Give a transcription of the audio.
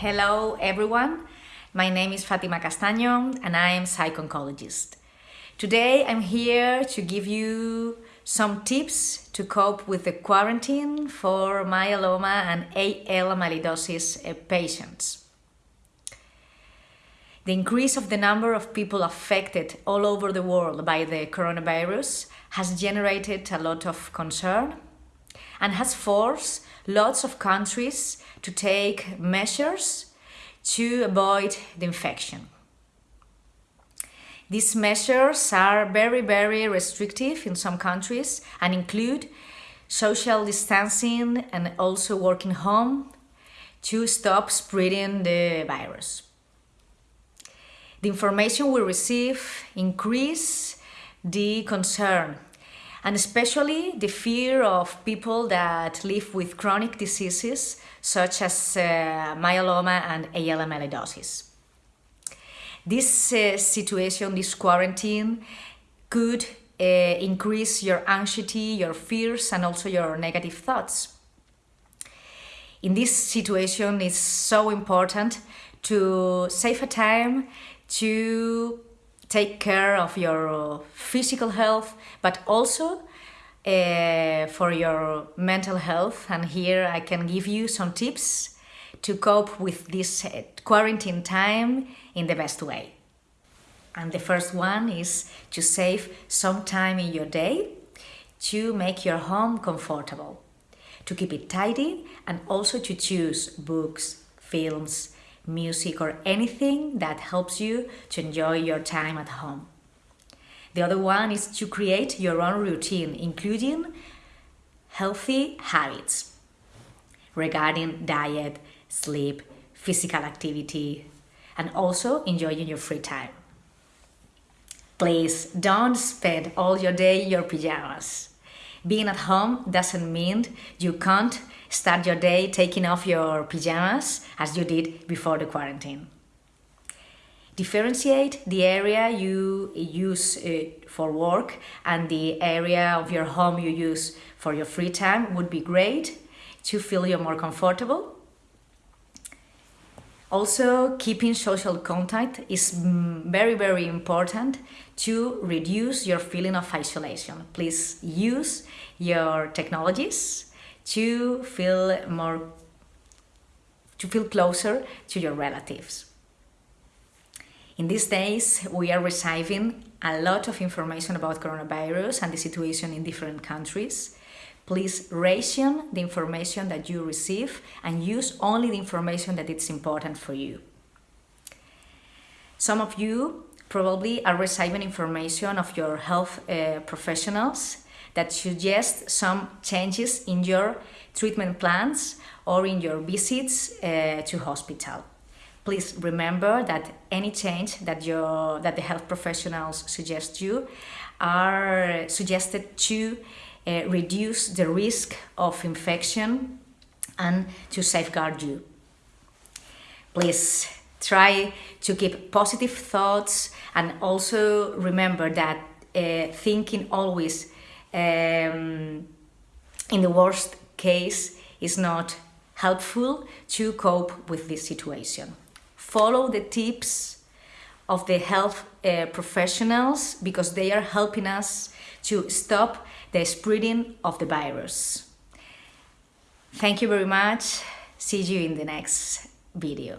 Hello everyone, my name is Fatima Castaño and I am psycho-oncologist. Today I'm here to give you some tips to cope with the quarantine for myeloma and AL amyloidosis uh, patients. The increase of the number of people affected all over the world by the coronavirus has generated a lot of concern and has forced lots of countries to take measures to avoid the infection. These measures are very, very restrictive in some countries and include social distancing and also working home to stop spreading the virus. The information we receive increase the concern and especially the fear of people that live with chronic diseases such as uh, myeloma and AL amyloidosis. This uh, situation, this quarantine, could uh, increase your anxiety, your fears, and also your negative thoughts. In this situation, it's so important to save a time to take care of your physical health, but also uh, for your mental health. And here I can give you some tips to cope with this uh, quarantine time in the best way. And the first one is to save some time in your day to make your home comfortable, to keep it tidy and also to choose books, films, music or anything that helps you to enjoy your time at home. The other one is to create your own routine, including healthy habits regarding diet, sleep, physical activity, and also enjoying your free time. Please don't spend all your day in your pajamas. Being at home doesn't mean you can't start your day taking off your pajamas as you did before the quarantine. Differentiate the area you use uh, for work and the area of your home you use for your free time would be great to feel you're more comfortable. Also, keeping social contact is very, very important to reduce your feeling of isolation. Please use your technologies to feel more to feel closer to your relatives. In these days, we are receiving a lot of information about coronavirus and the situation in different countries. Please ration the information that you receive and use only the information that is important for you. Some of you probably are receiving information of your health uh, professionals that suggest some changes in your treatment plans or in your visits uh, to hospital. Please remember that any change that, your, that the health professionals suggest you are suggested to uh, reduce the risk of infection and to safeguard you. Please try to keep positive thoughts and also remember that uh, thinking always um, in the worst case is not helpful to cope with this situation. Follow the tips of the health uh, professionals because they are helping us to stop the spreading of the virus. Thank you very much. See you in the next video.